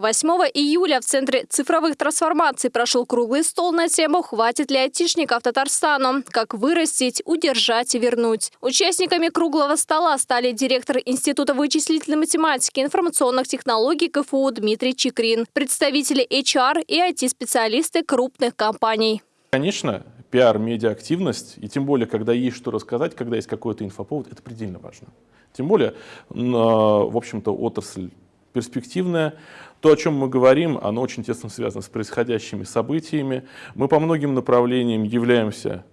8 июля в Центре цифровых трансформаций прошел круглый стол на тему «Хватит ли айтишников Татарстану? Как вырастить, удержать и вернуть?». Участниками круглого стола стали директор Института вычислительной математики и информационных технологий КФУ Дмитрий Чикрин, представители HR и IT-специалисты крупных компаний. Конечно, пиар, медиа-активность, и тем более, когда есть что рассказать, когда есть какой-то инфоповод, это предельно важно. Тем более, в общем-то, отрасль перспективная. То, о чем мы говорим, оно очень тесно связано с происходящими событиями. Мы по многим направлениям являемся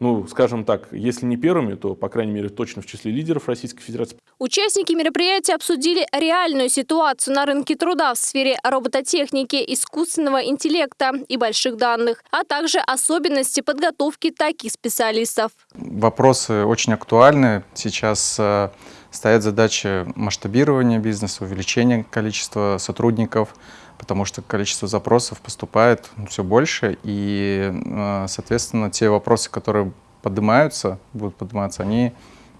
ну, скажем так, если не первыми, то, по крайней мере, точно в числе лидеров Российской Федерации. Участники мероприятия обсудили реальную ситуацию на рынке труда в сфере робототехники, искусственного интеллекта и больших данных, а также особенности подготовки таких специалистов. Вопросы очень актуальны. Сейчас э, стоят задачи масштабирования бизнеса, увеличения количества сотрудников, потому что количество запросов поступает все больше, и, э, соответственно, те вопросы, которые поднимаются, будут подниматься, они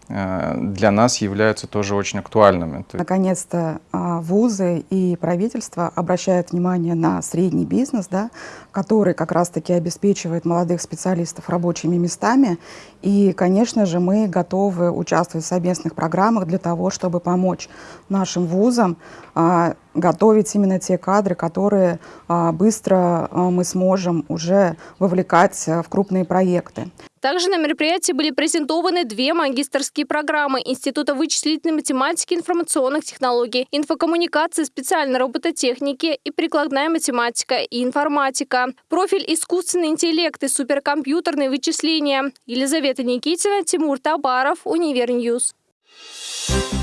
для нас являются тоже очень актуальными. Наконец-то а, вузы и правительство обращают внимание на средний бизнес, да, который как раз-таки обеспечивает молодых специалистов рабочими местами. И, конечно же, мы готовы участвовать в совместных программах для того, чтобы помочь нашим вузам а, готовить именно те кадры, которые а, быстро мы сможем уже вовлекать в крупные проекты. Также на мероприятии были презентованы две магистерские программы Института вычислительной математики и информационных технологий, инфокоммуникации, специальной робототехники и прикладная математика и информатика, профиль искусственный интеллект и суперкомпьютерные вычисления. Елизавета Никитина, Тимур Табаров, Univer News. Thank you